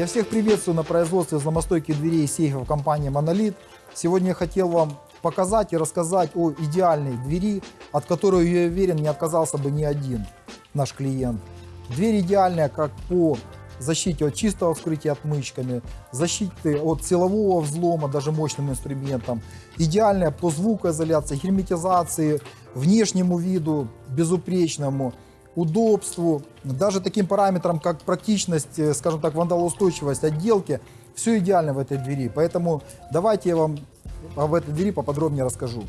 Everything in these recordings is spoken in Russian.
Я всех приветствую на производстве взломостойких дверей и сейфов компании Monolith. Сегодня я хотел вам показать и рассказать о идеальной двери, от которой, я уверен, не отказался бы ни один наш клиент. Дверь идеальная как по защите от чистого вскрытия отмычками, защиты от силового взлома даже мощным инструментом, идеальная по звукоизоляции, герметизации, внешнему виду безупречному, удобству, даже таким параметрам, как практичность, э, скажем так, вандалоустойчивость отделки, все идеально в этой двери. Поэтому давайте я вам об этой двери поподробнее расскажу.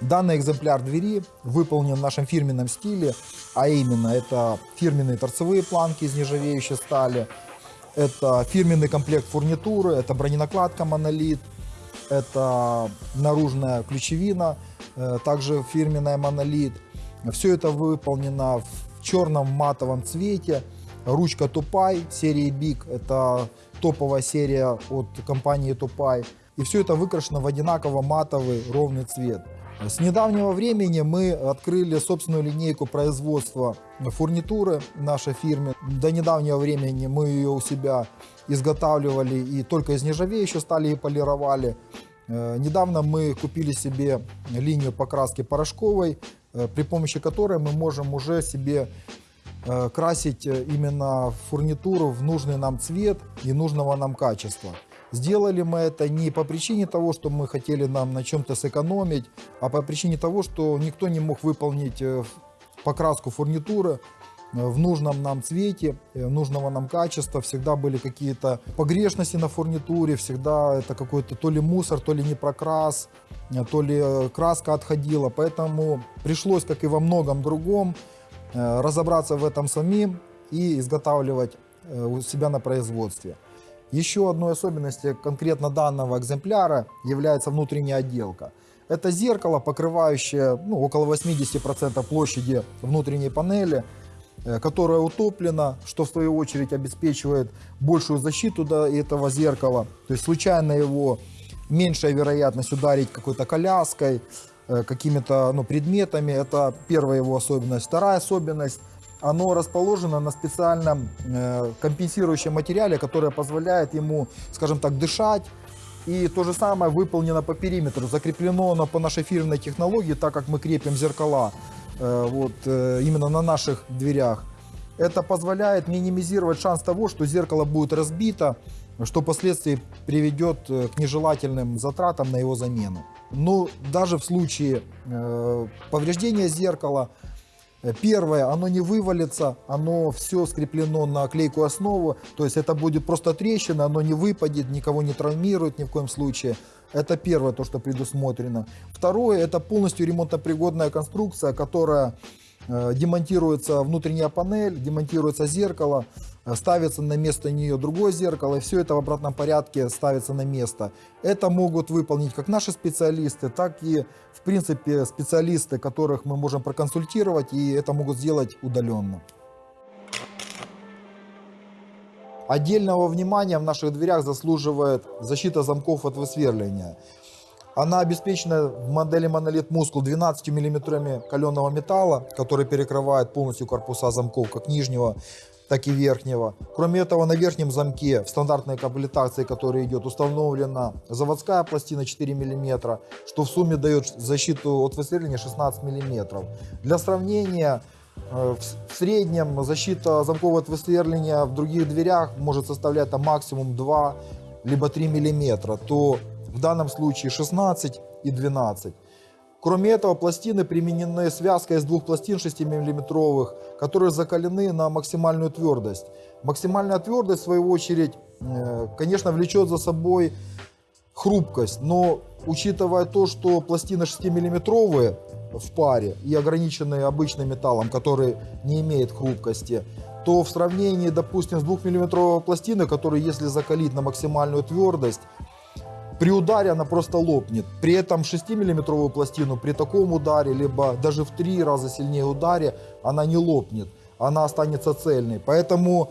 Данный экземпляр двери выполнен в нашем фирменном стиле, а именно это фирменные торцевые планки из нержавеющей стали, это фирменный комплект фурнитуры, это броненакладка монолит, это наружная ключевина, э, также фирменная монолит. Все это выполнено в черном матовом цвете. Ручка Тупай серии Big, это топовая серия от компании Тупай. И все это выкрашено в одинаково матовый ровный цвет. С недавнего времени мы открыли собственную линейку производства фурнитуры нашей фирмы. До недавнего времени мы ее у себя изготавливали и только из нержавеющей стали и полировали. Э, недавно мы купили себе линию покраски порошковой, э, при помощи которой мы можем уже себе э, красить именно фурнитуру в нужный нам цвет и нужного нам качества. Сделали мы это не по причине того, что мы хотели нам на чем-то сэкономить, а по причине того, что никто не мог выполнить э, покраску фурнитуры э, в нужном нам цвете, э, нужного нам качества. Всегда были какие-то погрешности на фурнитуре, всегда это какой-то то ли мусор, то ли не прокрас, то ли краска отходила. Поэтому пришлось, как и во многом другом, разобраться в этом самим и изготавливать у себя на производстве. Еще одной особенностью конкретно данного экземпляра является внутренняя отделка. Это зеркало, покрывающее ну, около 80% площади внутренней панели, э, которое утоплено, что в свою очередь обеспечивает большую защиту до этого зеркала. То есть случайно его меньшая вероятность ударить какой-то коляской, э, какими-то ну, предметами. Это первая его особенность. Вторая особенность – оно расположено на специальном э, компенсирующем материале, которое позволяет ему, скажем так, дышать. И то же самое выполнено по периметру, закреплено оно по нашей фирменной технологии, так как мы крепим зеркала э, вот, э, именно на наших дверях. Это позволяет минимизировать шанс того, что зеркало будет разбито, что впоследствии приведет к нежелательным затратам на его замену. Но даже в случае повреждения зеркала Э, первое, оно не вывалится, оно все скреплено на клейкую основу, то есть это будет просто трещина, оно не выпадет, никого не травмирует ни в коем случае. Это первое, то, что предусмотрено. Второе, это полностью ремонтопригодная конструкция, которая Э, демонтируется внутренняя панель, демонтируется зеркало, э, ставится на место нее другое зеркало, и все это в обратном порядке ставится на место. Это могут выполнить как наши специалисты, так и, в принципе, специалисты, которых мы можем проконсультировать, и это могут сделать удаленно. Отдельного внимания в наших дверях заслуживает защита замков от высверления. Она обеспечена в модели Monolith Muscle 12 мм каленого металла, который перекрывает полностью корпуса замков как нижнего, так и верхнего. Кроме этого, на верхнем замке в стандартной комплектации, которая идет, установлена заводская пластина 4 мм, что в сумме дает защиту от выстреления 16 мм. Для сравнения, э, в среднем защита замков от высверления в других дверях может составлять там, максимум 2 либо 3 мм, то в данном случае 16 и 12. Кроме этого, пластины применены связка из двух пластин 6 мм, которые закалены на максимальную твердость. Максимальная твердость, в свою очередь, э, конечно, влечет за собой хрупкость, но учитывая то, что пластины 6 миллиметровые в паре и ограниченные обычным металлом, который не имеет хрупкости, то в сравнении, допустим, с 2 миллиметровой пластиной, которую если закалить на максимальную твердость, при ударе она просто лопнет. При этом 6-миллиметровую пластину при таком ударе, либо даже в 3 раза сильнее ударе, она не лопнет. Она останется цельной. Поэтому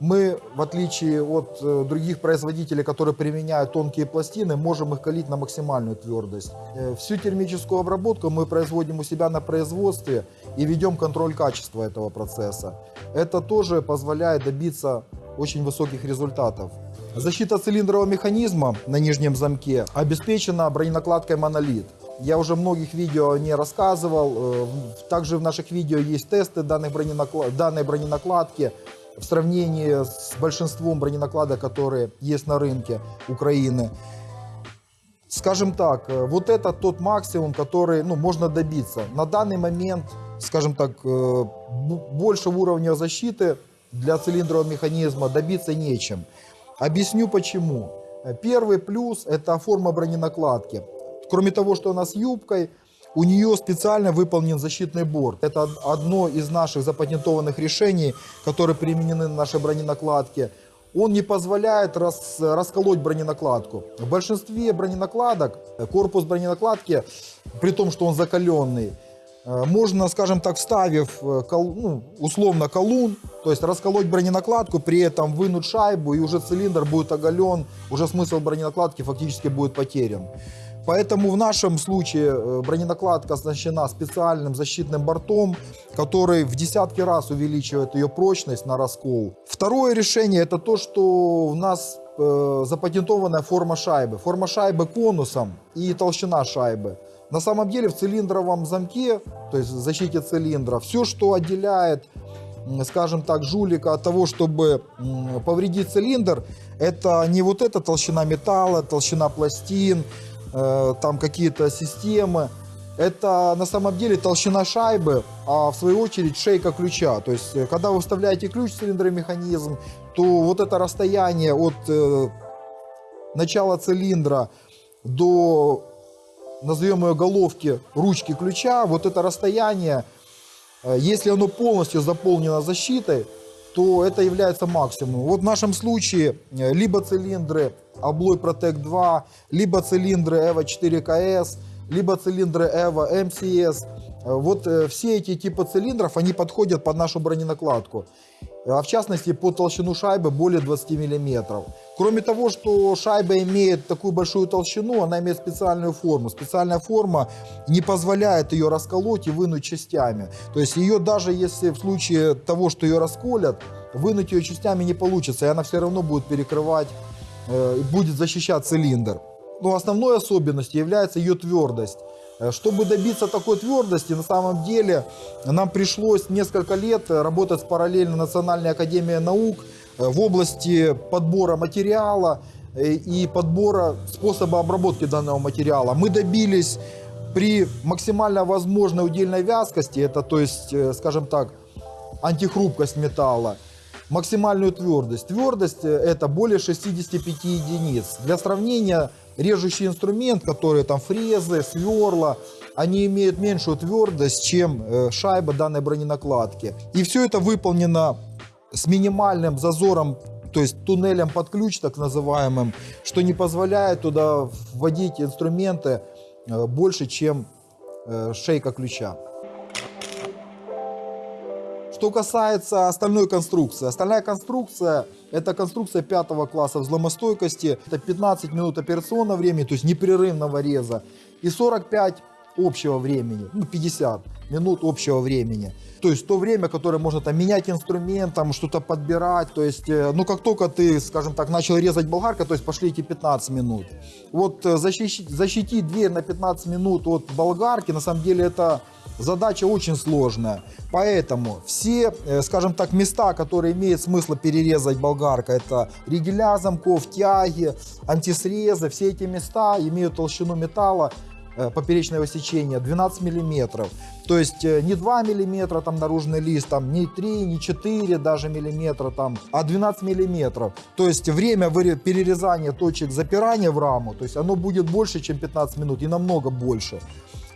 Мы, в отличие от э, других производителей, которые применяют тонкие пластины, можем их калить на максимальную твердость. Э, всю термическую обработку мы производим у себя на производстве и ведем контроль качества этого процесса. Это тоже позволяет добиться очень высоких результатов. Защита цилиндрового механизма на нижнем замке обеспечена броненакладкой монолит. Я уже многих видео не рассказывал. Э, Также в наших видео есть тесты данной, броненакла- данной броненакладки в сравнении с большинством броненакладок, которые есть на рынке Украины. Скажем так, э, вот это тот максимум, который ну, можно добиться. На данный момент, скажем так, э, б- большего уровня защиты для цилиндрового механизма добиться нечем. Объясню почему. Первый плюс – это форма броненакладки. Кроме того, что она с юбкой, у нее специально выполнен защитный борт. Это од- одно из наших запатентованных решений, которые применены на нашей броненакладке. Он не позволяет рас- расколоть броненакладку. В большинстве броненакладок корпус броненакладки, при том, что он закаленный, можно, скажем так, вставив э, ну, условно колун, то есть расколоть броненакладку, при этом вынуть шайбу, и уже цилиндр будет оголен, уже смысл броненакладки фактически будет потерян. Поэтому в нашем случае э, броненакладка оснащена специальным защитным бортом, который в десятки раз увеличивает ее прочность на раскол. Второе решение это то, что у нас э, запатентованная форма шайбы. Форма шайбы конусом и толщина шайбы. На самом деле в цилиндровом замке, то есть в защите цилиндра, все, что отделяет скажем так, жулика от того, чтобы повредить цилиндр, это не вот эта толщина металла, толщина пластин, э, там какие-то системы. Это на самом деле толщина шайбы, а в свою очередь шейка ключа. То есть, э, когда вы вставляете ключ в цилиндровый механизм, то вот это расстояние от э, начала цилиндра до, назовем ее головки, ручки ключа, вот это расстояние Э, Если оно полностью заполнено защитой, то это является максимумом. Вот в нашем случае э, либо цилиндры Abloy Protect 2, либо цилиндры EVO 4KS, либо цилиндры EVO MCS. Э, Вот э, все эти типы цилиндров, они подходят под нашу броненакладку. А в частности, по толщину шайбы более 20 мм. Кроме того, что шайба имеет такую большую толщину, она имеет специальную форму. Специальная форма не позволяет ее расколоть и вынуть частями. То есть ее даже если в случае того, что ее расколят, вынуть ее частями не получится, и она все равно будет перекрывать, э, будет защищать цилиндр. Но основной особенностью является ее твердость. Э, Чтобы добиться такой твердости, на самом деле нам пришлось несколько лет э, работать параллельно Национальной академией наук э, в области подбора материала и подбора способа обработки данного материала. Мы добились при максимально возможной удельной вязкости, это то есть, скажем так, антихрупкость металла, максимальную твердость. Твердость это более 65 единиц. Для сравнения, режущий инструмент, который там фрезы, сверла, они имеют меньшую твердость, чем э, шайба данной броненакладки. И все это выполнено с минимальным зазором, то есть туннелем под ключ так называемым, что не позволяет туда вводить инструменты э, больше, чем э, шейка ключа. Что касается остальной конструкции. Остальная конструкция – это конструкция пятого класса взломостойкости. Это 15 минут операционного времени, то есть непрерывного реза, и 45 общего времени, ну 50 минут общего времени. То есть то время, которое можно там менять инструмент, там что-то подбирать. То есть, э, ну как только ты, скажем так, начал резать болгаркой, то есть пошли эти 15 минут. Вот э, защищить, защитить дверь на 15 минут от болгарки, на самом деле это задача очень сложная. Поэтому все, э, скажем так, места, которые имеет смысл перерезать болгаркой, это ригеля замков, тяги, антисрезы, все эти места имеют толщину металла э, поперечного сечения 12 миллиметров. То есть э, не 2 миллиметра там наружный лист, там не 3, не 4 даже миллиметра там, а 12 миллиметров. То есть время перерезания точек запирания в раму, то есть оно будет больше, чем 15 минут и намного больше.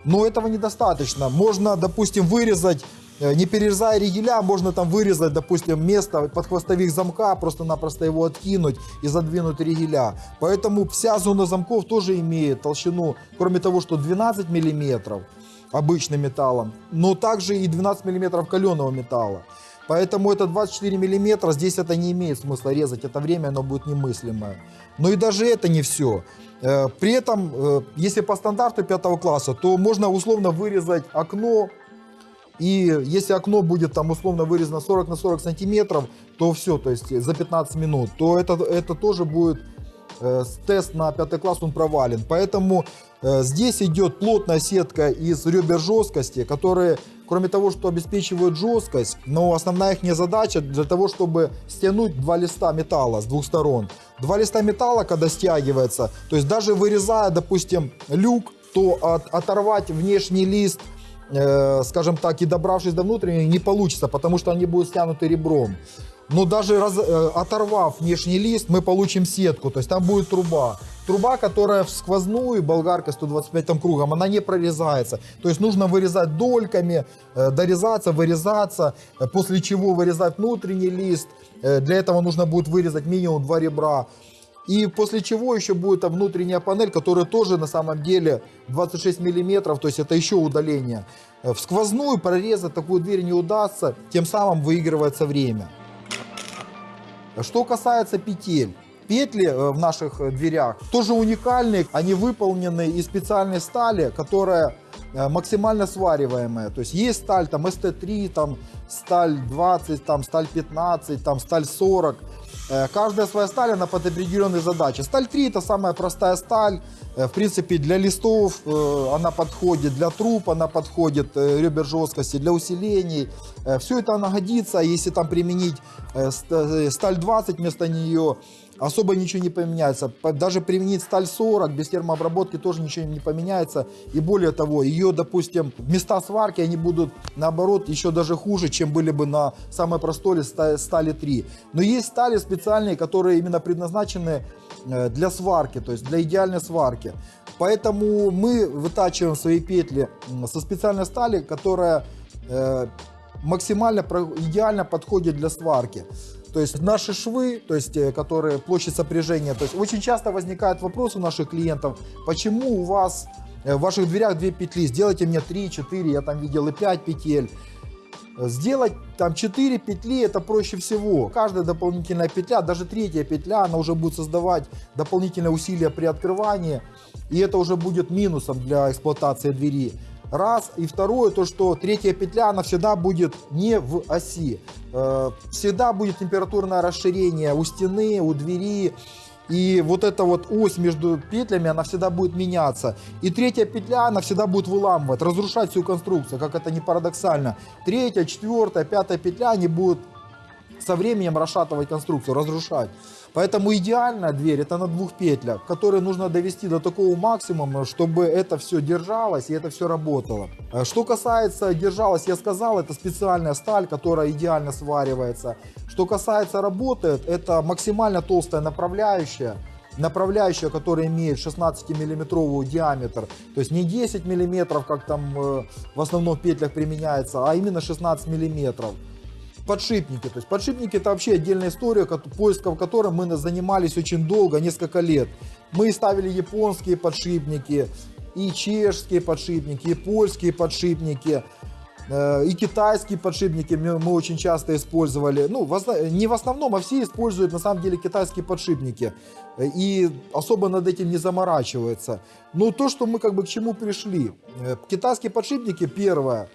Но этого недостаточно. Можно, допустим, вырезать, э, не перерезая ригеля, можно там вырезать, допустим, место под хвостовик замка, просто-напросто его откинуть и задвинуть ригеля. Поэтому вся зона замков тоже имеет толщину, кроме того, что 12 миллиметров обычным металлом, но также и 12 миллиметров каленого металла. Поэтому это 24 миллиметра, здесь это не имеет смысла резать, это время оно будет немыслимое. Но и даже это не все. Э, При этом, э, если по стандарту пятого класса, то можно условно вырезать окно, и если окно будет там условно вырезано 40 на 40 сантиметров, то все, то есть за 15 минут, то это, это тоже будет э, тест на пятый класс, он провален. Поэтому здесь идет плотная сетка из ребер жесткости, которые, кроме того, что обеспечивают жесткость, но основная их задача для того, чтобы стянуть два листа металла с двух сторон. Два листа металла, когда стягивается, то есть даже вырезая, допустим, люк, то от- оторвать внешний лист э, скажем так, и добравшись до внутренней, не получится, потому что они будут стянуты ребром. Но даже раз- э, оторвав внешний лист, мы получим сетку, то есть там будет труба. Труба, которая в сквозную, болгарка 125 там кругом, она не прорезается. То есть нужно вырезать дольками, э, дорезаться, вырезаться, э, после чего вырезать внутренний лист. Для этого нужно будет вырезать минимум два ребра. И после чего еще будет внутренняя панель, которая тоже на самом деле 26 миллиметров, то есть это еще удаление. В сквозную прорезать такую дверь не удастся, тем самым выигрывается время. Что касается петель. Петли э, в наших э, дверях тоже уникальные. Они выполнены из специальной стали, которая э, максимально свариваемая. То есть есть сталь там ST3, там сталь 20, там сталь 15, там сталь 40. Э, Каждая своя сталь, она под определенные задачи. Сталь 3 это самая простая сталь. В принципе, для листов она подходит, для труб она подходит, ребер жесткости, для усилений. Все это она годится, если там применить ст- сталь 20 вместо нее, особо ничего не поменяется. По- Даже применить сталь 40 без термообработки тоже ничего не поменяется. И более того, ее, допустим, места сварки, они будут, наоборот, еще даже хуже, чем были бы на самой простой ста- стали 3. Но есть стали специальные, которые именно предназначены э, для сварки, то есть для идеальной сварки. Поэтому мы вытачиваем свои петли со специальной стали, которая э, максимально идеально подходит для сварки. То есть наши швы, то есть, э, которые площадь сопряжения, то есть очень часто возникает вопрос у наших клиентов, почему у вас э, в ваших дверях две петли, сделайте мне 3, 4, я там видел и 5 петель. Сделать там 4 петли это проще всего. Каждая дополнительная петля, даже третья петля, она уже будет создавать дополнительные усилия при открывании. И это уже будет минусом для эксплуатации двери. Раз. И второе, то что третья петля, она всегда будет не в оси. Э, Всегда будет температурное расширение у стены, у двери. И вот эта вот ось между петлями, она всегда будет меняться. И третья петля, она всегда будет выламывать, разрушать всю конструкцию, как это не парадоксально. Третья, четвертая, пятая петля, они будут со временем расшатывать конструкцию, разрушать. Поэтому идеальная дверь это на двух петлях, которые нужно довести до такого максимума, чтобы это все держалось и это все работало. Э, Что касается держалось, я сказал, это специальная сталь, которая идеально сваривается. Что касается работает, это максимально толстая направляющая, направляющая, которая имеет 16-миллиметровый диаметр, то есть не 10 миллиметров, как там э, в основном в петлях применяется, а именно 16 миллиметров подшипники. То есть подшипники это вообще отдельная история, ко- поиском которой мы занимались очень долго, несколько лет. Мы ставили японские подшипники, и чешские подшипники, и польские подшипники, э, и китайские подшипники мы очень часто использовали. Ну, не в основном, а все используют на самом деле китайские подшипники. И особо над этим не заморачиваются. Но то, что мы как бы к чему пришли. Э, Китайские подшипники, первое,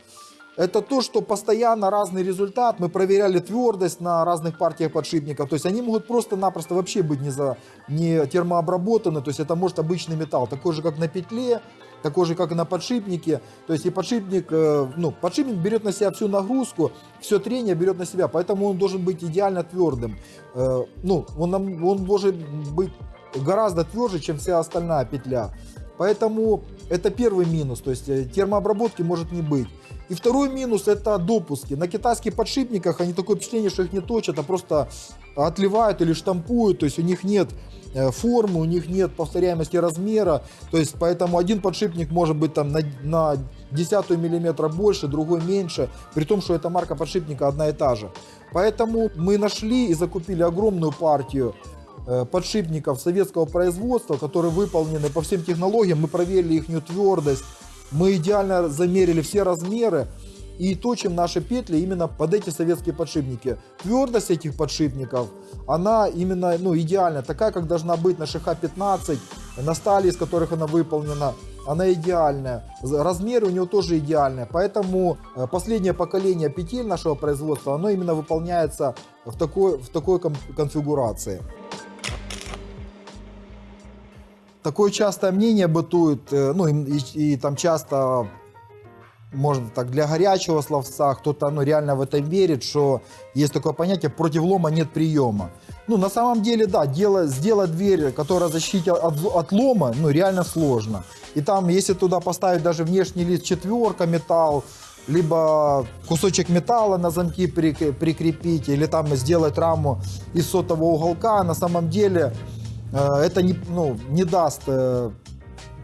это то, что постоянно разный результат. Мы проверяли твердость на разных партиях подшипников. То есть они могут просто-напросто вообще быть не, за, не термообработаны. То есть это может обычный металл, такой же, как на петле, такой же, как и на подшипнике. То есть и подшипник, э, ну, подшипник берет на себя всю нагрузку, все трение берет на себя. Поэтому он должен быть идеально твердым. Э, ну, он, он должен быть гораздо тверже, чем вся остальная петля. Поэтому это первый минус, то есть э, термообработки может не быть. И второй минус это допуски. На китайских подшипниках они такое впечатление, что их не точат, а просто отливают или штампуют, то есть у них нет э, формы, у них нет повторяемости размера, то есть поэтому один подшипник может быть там на, на десятую миллиметра больше, другой меньше, при том, что эта марка подшипника одна и та же. Поэтому мы нашли и закупили огромную партию э, подшипников советского производства, которые выполнены по всем технологиям. Мы проверили их твердость, мы идеально замерили все размеры. и точим наши петли именно под эти советские подшипники. Твердость этих подшипников, она именно ну, идеальная, такая, как должна быть на ШХ-15, на стали, из которых она выполнена она идеальная. Размеры у него тоже идеальные. Поэтому э, последнее поколение петель нашего производства, оно именно выполняется в такой, в такой конфигурации. Такое частое мнение бытует, э, ну и, и, и там часто может так для горячего словца, кто-то ну, реально в это верит, что есть такое понятие против лома нет приема. Ну, на самом деле, да, дело, сделать дверь, которая защитит от, от лома, ну, реально сложно. И там, если туда поставить даже внешний лист четверка, металл, либо кусочек металла на замки прикрепить, или там сделать раму из сотого уголка, на самом деле это не, ну, не даст э,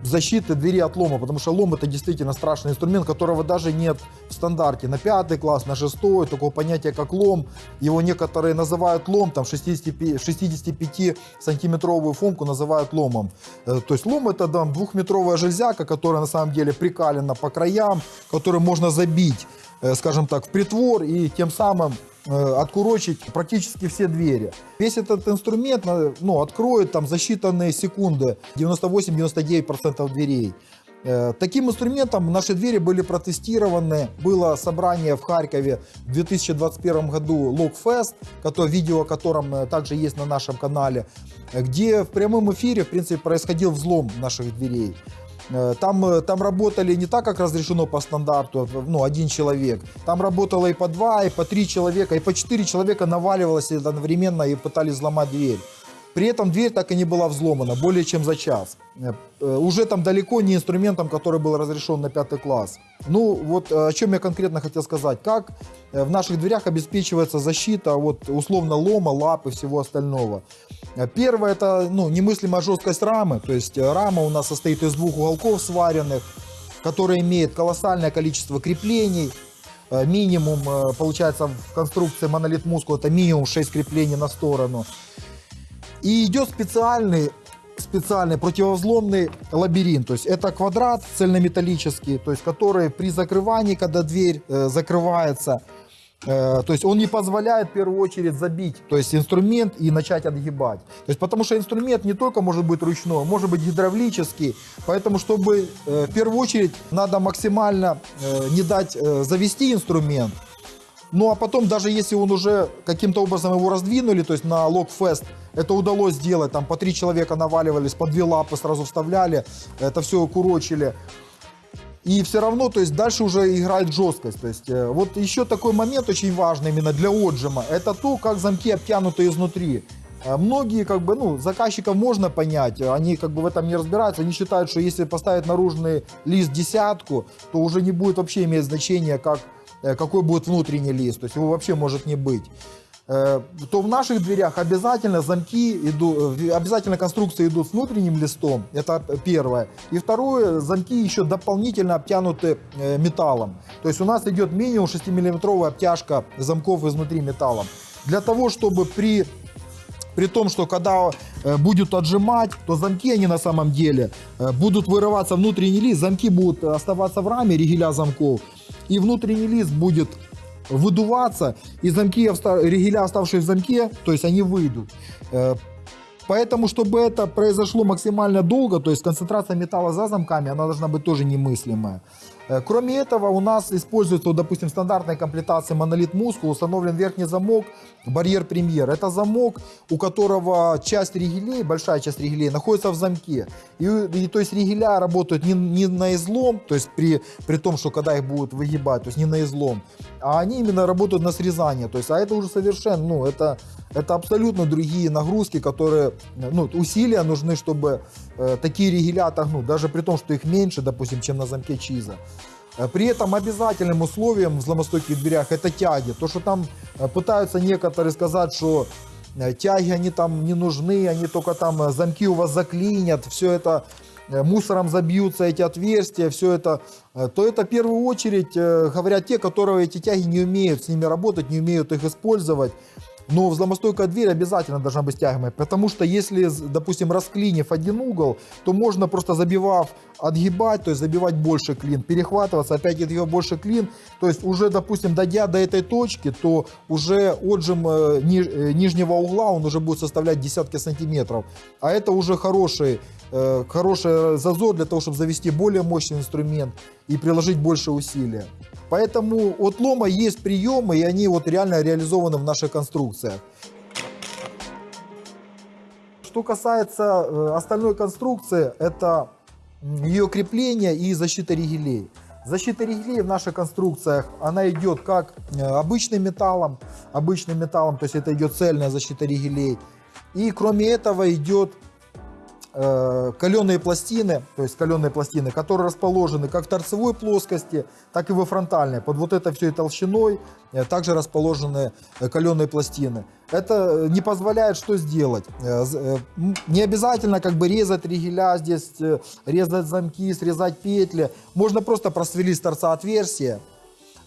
защиты двери от лома, потому что лом это действительно страшный инструмент, которого даже нет в стандарте. На пятый класс, на шестой, такого понятия как лом, его некоторые называют лом, там 65, 65 сантиметровую фомку называют ломом. Э, то есть лом это там двухметровая железяка, которая на самом деле прикалена по краям, которую можно забить, э, скажем так, в притвор и тем самым Э, откурочить практически все двери. Весь этот инструмент э, ну, откроет там за считанные секунды 98-99% дверей. Э, таким инструментом наши двери были протестированы. Было собрание в Харькове в 2021 году Logfest, которое, видео о котором также есть на нашем канале, где в прямом эфире в принципе, происходил взлом наших дверей. Э, там, э, там работали не так, как разрешено по стандарту, ну, один человек. Там работало и по два, и по три человека, и по четыре человека наваливалось одновременно и пытались взломать дверь. При этом дверь так и не была взломана более чем за час. Э, э, уже там далеко не инструментом, который был разрешен на пятый класс. Ну вот э, о чем я конкретно хотел сказать. Как в наших дверях обеспечивается защита от условно лома, лап и всего остального. Первое это ну, немыслимая жесткость рамы. То есть рама у нас состоит из двух уголков сваренных, которая имеет колоссальное количество креплений. Минимум, получается, в конструкции монолит мускул это минимум 6 креплений на сторону. И идет специальный специальный противовзломный лабиринт. То есть это квадрат цельнометаллический, то есть который при закрывании, когда дверь э, закрывается, э, то есть он не позволяет в первую очередь забить, то есть инструмент и начать отгибать. То есть потому что инструмент не только может быть ручной, может быть гидравлический. Поэтому чтобы э, в первую очередь надо максимально э, не дать э, завести инструмент, ну а потом, даже если он уже каким-то образом его раздвинули, то есть на логфест это удалось сделать, там по три человека наваливались, по две лапы сразу вставляли, это все курочили. И все равно, то есть дальше уже играет жесткость. То есть э, вот еще такой момент очень важный именно для отжима, это то, как замки обтянуты изнутри. Э, многие, как бы, ну, заказчиков можно понять, они как бы в этом не разбираются, они считают, что если поставить наружный лист десятку, то уже не будет вообще иметь значения, как какой будет внутренний лист, то есть его вообще может не быть э, то в наших дверях обязательно замки идут, э, обязательно конструкции идут с внутренним листом, это первое. И второе, замки еще дополнительно обтянуты металлом. То есть у нас идет минимум 6 миллиметровая обтяжка замков изнутри металлом. Для того, чтобы при, при том, что когда будут отжимать, то замки они на самом деле будут вырываться внутренний лист, замки будут оставаться в раме ригеля замков и внутренний лист будет выдуваться, и замки, ригеля, оставшие в замке, то есть они выйдут. Э, поэтому, чтобы это произошло максимально долго, то есть концентрация металла за замками, она должна быть тоже немыслимая. Э, кроме этого, у нас используется, допустим, в стандартной комплектации монолит Мускул, установлен верхний замок, барьер премьер. Это замок, у которого часть ригелей, большая часть ригелей, находится в замке. И, и то есть ригеля работают не, не на излом, то есть при, при том, что когда их будут выгибать, то есть не на излом, а они именно работают на срезание. То есть, а это уже совершенно, ну, это, это абсолютно другие нагрузки, которые, ну, усилия нужны, чтобы э, такие ригеля отогнуть, даже при том, что их меньше, допустим, чем на замке Чиза. Э, при этом обязательным условием в взломостойких дверях это тяги. То, что там э, пытаются некоторые сказать, что э, тяги они там не нужны, они только там замки у вас заклинят, все это мусором забьются эти отверстия, все это, то это в первую очередь говорят те, которые эти тяги не умеют с ними работать, не умеют их использовать. Но взломостойкая дверь обязательно должна быть стягиваемой, потому что если, допустим, расклинив один угол, то можно просто забивав отгибать, то есть забивать больше клин, перехватываться, опять отгибать больше клин. То есть уже, допустим, дойдя до этой точки, то уже отжим э, э, нижнего угла, он уже будет составлять десятки сантиметров. А это уже хороший, э, хороший зазор для того, чтобы завести более мощный инструмент и приложить больше усилия. Поэтому от лома есть приемы, и они вот реально реализованы в наших конструкциях. Что касается э, остальной конструкции, это ее крепление и защита ригелей. Защита ригелей в наших конструкциях, она идет как э, обычным металлом, обычным металлом, то есть это идет цельная защита ригелей. И кроме этого идет каленые пластины, то есть каленые пластины, которые расположены как в торцевой плоскости, так и во фронтальной. Под вот этой всей толщиной э, также расположены э, каленые пластины. Это э, не позволяет что сделать? Э, э, Не обязательно как бы резать ригеля здесь, э, резать замки, срезать петли. Можно просто просверлить с торца отверстие, э,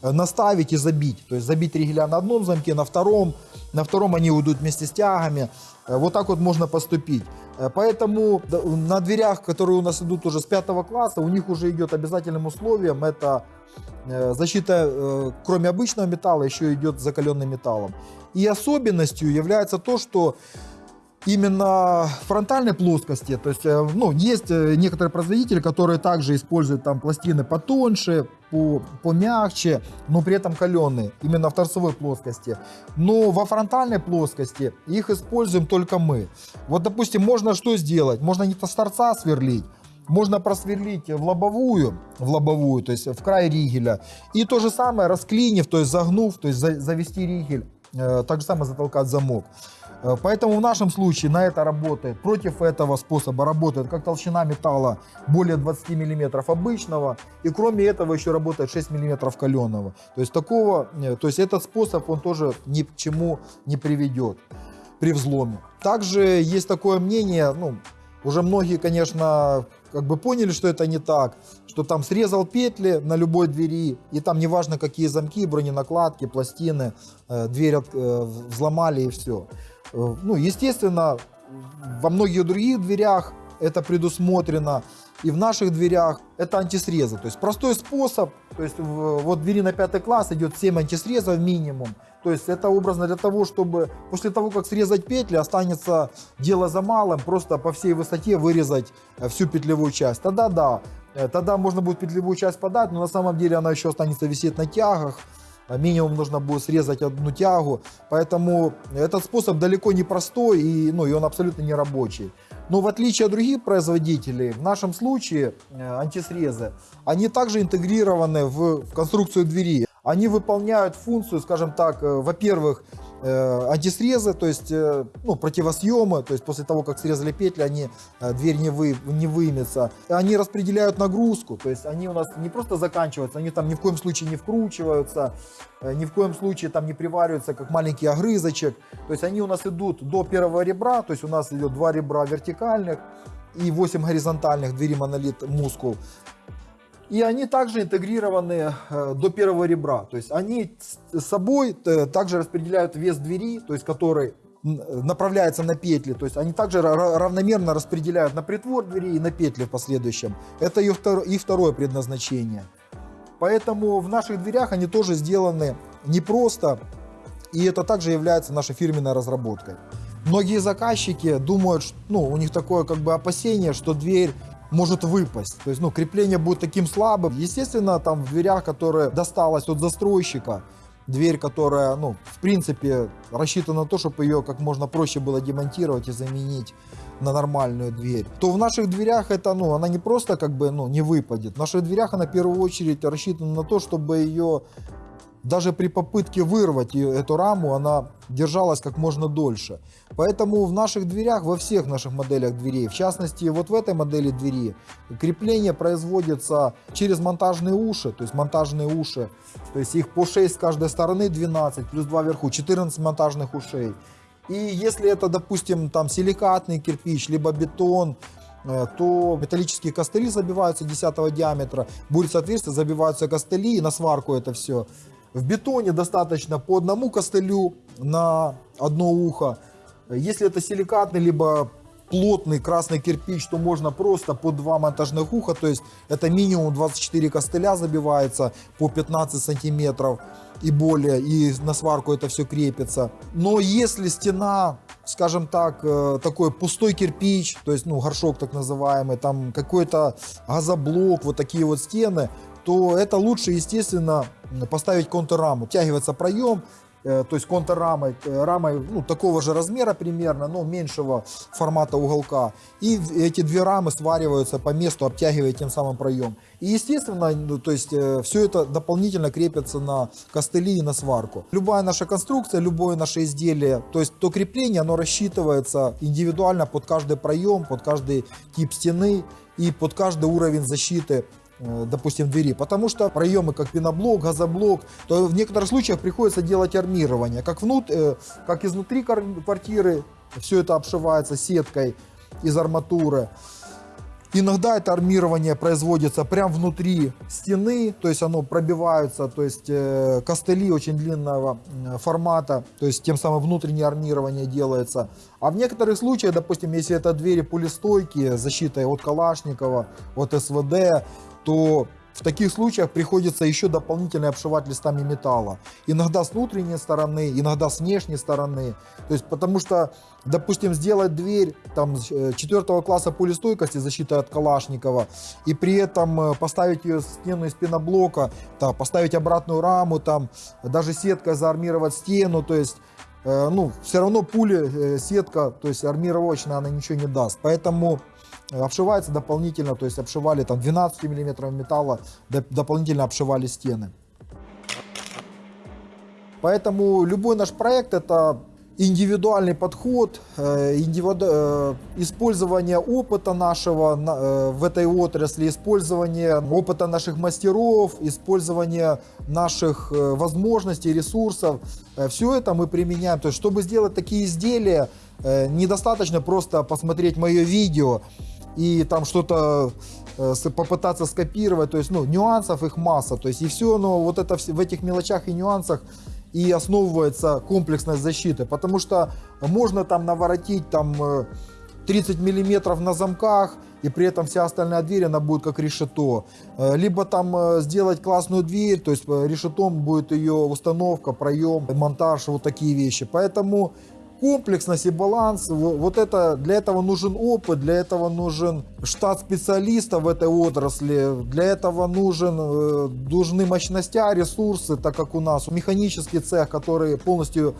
наставить и забить. То есть забить ригеля на одном замке, на втором. На втором они уйдут вместе с тягами. Э, Вот так вот можно поступить. Э, Поэтому на дверях, которые у нас идут уже с пятого класса, у них уже идет обязательным условием это э, защита, э, кроме обычного металла, еще идет закаленным металлом. И особенностью является то, что именно фронтальной плоскости, то есть, э, ну, есть э, некоторые производители, которые также используют там пластины потоньше, по, помягче, но при этом каленые, именно в торцевой плоскости. Но во фронтальной плоскости их используем только мы. Вот, допустим, можно что сделать? Можно не с торца сверлить, можно просверлить в лобовую, в лобовую, то есть в край ригеля. И то же самое расклинив, то есть загнув, то есть за- завести ригель, э, так же самое затолкать замок. Э, Поэтому в нашем случае на это работает, против этого способа работает как толщина металла более 20 мм обычного, и кроме этого еще работает 6 мм каленого. То есть такого, э, то есть этот способ он тоже ни к чему не приведет при взломе. Также есть такое мнение, ну, уже многие, конечно, как бы поняли, что это не так, что там срезал петли на любой двери, и там неважно какие замки, броненакладки, пластины, э, дверь взломали и все. Ну, естественно, во многих других дверях это предусмотрено, и в наших дверях это антисрезы. То есть простой способ, то есть вот двери на пятый класс идет 7 антисрезов минимум. То есть это образно для того, чтобы после того, как срезать петли, останется дело за малым, просто по всей высоте вырезать э, всю петлевую часть. Тогда да, э, тогда можно будет петлевую часть подать, но на самом деле она еще останется висеть на тягах. А Минимум нужно будет срезать одну тягу, поэтому этот способ далеко не простой и, ну, и он абсолютно не рабочий. Но в отличие от других производителей, в нашем случае э, антисрезы, они также интегрированы в, в конструкцию двери. Они выполняют функцию, скажем так, э, во-первых, антисрезы, то есть э, ну, противосъемы, то есть после того, как срезали петли, они, э, дверь не, вы, не выймется. Они распределяют нагрузку, то есть они у нас не просто заканчиваются, они там ни в коем случае не вкручиваются, э, ни в коем случае там не привариваются, как маленький огрызочек. То есть они у нас идут до первого ребра, то есть у нас идет два ребра вертикальных и 8 горизонтальных, двери монолит мускул. И они также интегрированы э, до первого ребра. То есть они с собой э, также распределяют вес двери, то есть который э, направляется на петли. То есть они также ра- ра- равномерно распределяют на притвор двери и на петли в последующем. Это их, втор- их второе предназначение. Поэтому в наших дверях они тоже сделаны непросто, и это также является нашей фирменной разработкой. Многие заказчики думают, ну, у них такое как бы опасение, что дверь может выпасть. То есть, ну, крепление будет таким слабым. Естественно, там в дверях, которые досталось от застройщика, дверь, которая, ну, в принципе, рассчитана на то, чтобы ее как можно проще было демонтировать и заменить на нормальную дверь, то в наших дверях это, ну, она не просто как бы, ну, не выпадет. В наших дверях она в первую очередь рассчитана на то, чтобы ее даже при попытке вырвать эту раму, она держалась как можно дольше. Поэтому в наших дверях, во всех наших моделях дверей, в частности, вот в этой модели двери, крепление производится через монтажные уши, то есть монтажные уши, то есть их по 6 с каждой стороны, 12, плюс 2 вверху, 14 монтажных ушей. И если это, допустим, там силикатный кирпич, либо бетон, э, то металлические костыли забиваются 10 диаметра, будет соответственно забиваются костыли и на сварку это все. В бетоне достаточно по одному костылю на одно ухо. Если это силикатный, либо плотный красный кирпич, то можно просто по два монтажных уха, то есть это минимум 24 костыля забивается по 15 сантиметров и более, и на сварку это все крепится. Но если стена, скажем так, э, такой пустой кирпич, то есть, ну, горшок так называемый, там какой-то газоблок, вот такие вот стены, то это лучше, естественно, поставить контрраму. Втягивается проем, Э, то есть контррамой, э, рамой ну, такого же размера примерно, но меньшего формата уголка. И эти две рамы свариваются по месту, обтягивая тем самым проем. И естественно, ну, то есть э, все это дополнительно крепится на костыли и на сварку. Любая наша конструкция, любое наше изделие, то есть то крепление, оно рассчитывается индивидуально под каждый проем, под каждый тип стены и под каждый уровень защиты допустим, двери, потому что проемы как пеноблок, газоблок, то в некоторых случаях приходится делать армирование, как, внут, э, как изнутри квартиры, все это обшивается сеткой из арматуры. Иногда это армирование производится прямо внутри стены, то есть оно пробивается, то есть э, костыли очень длинного формата, то есть тем самым внутреннее армирование делается. А в некоторых случаях, допустим, если это двери пулестойкие, защитой от Калашникова, от СВД, то в таких случаях приходится еще дополнительно обшивать листами металла. Иногда с внутренней стороны, иногда с внешней стороны. То есть, потому что, допустим, сделать дверь там, 4 э, класса пулестойкости, защита от Калашникова, и при этом э, поставить ее стену из пеноблока, там, поставить обратную раму, там, даже сеткой заармировать стену, то есть э, ну, все равно пули, сетка, то есть армировочная, она ничего не даст. Поэтому обшивается дополнительно, то есть обшивали там 12 миллиметров металла, дополнительно обшивали стены. Поэтому любой наш проект это индивидуальный подход, э. Э, использование опыта нашего э, в этой отрасли, использование опыта наших мастеров, использование наших возможностей, ресурсов. Все это мы применяем. То есть, чтобы сделать такие изделия, недостаточно просто посмотреть мое видео и там что-то э, попытаться скопировать, то есть, ну, нюансов их масса, то есть, и все, но вот это в этих мелочах и нюансах и основывается комплексность защиты, потому что можно там наворотить там 30 э, миллиметров на замках, и при этом вся остальная дверь, она будет как решето. Э, либо там сделать классную дверь, то есть решетом будет ее установка, проем, монтаж, вот такие вещи. Поэтому комплексность и баланс, вот это, для этого нужен опыт, для этого нужен штат специалистов в этой отрасли, для этого нужен, э, нужны мощности, ресурсы, так как у нас механический цех, который полностью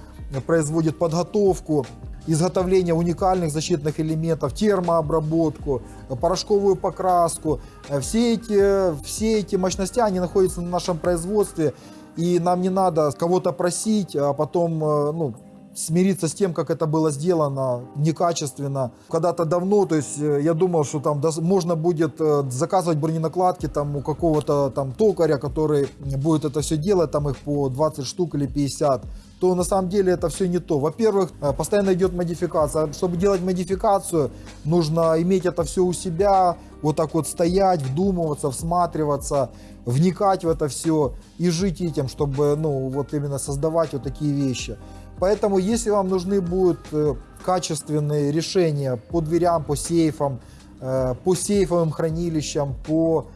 производит подготовку, изготовление уникальных защитных элементов, термообработку, порошковую покраску. Все эти, все эти мощности, они находятся на нашем производстве, и нам не надо кого-то просить, а потом э, ну, смириться с тем, как это было сделано некачественно. Когда-то давно, то есть э, я думал, что там можно будет э, заказывать броненакладки там у какого-то там токаря, который будет это все делать, там их по 20 штук или 50 то на самом деле это все не то. Во-первых, э, постоянно идет модификация. Чтобы делать модификацию, нужно иметь это все у себя, вот так вот стоять, вдумываться, всматриваться, вникать в это все и жить этим, чтобы, ну, вот именно создавать вот такие вещи. Поэтому, если вам нужны будут э, качественные решения по дверям, по сейфам, э, по сейфовым хранилищам, по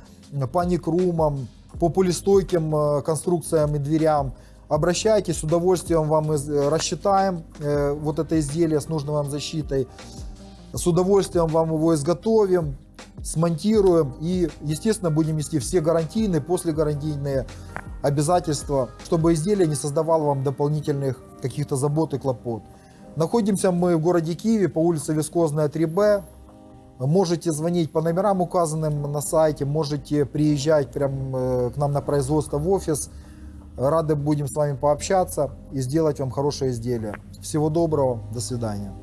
паникрумам, по полистойким э, конструкциям и дверям, обращайтесь, с удовольствием вам рассчитаем вот это изделие с нужной вам защитой, с удовольствием вам его изготовим, смонтируем и, естественно, будем нести все гарантийные, послегарантийные обязательства, чтобы изделие не создавало вам дополнительных каких-то забот и клопот. Находимся мы в городе Киеве по улице Вискозная 3Б. Можете звонить по номерам, указанным на сайте, можете приезжать прямо э, к нам на производство в офис. Рады будем с вами пообщаться и сделать вам хорошее изделие. Всего доброго, до свидания.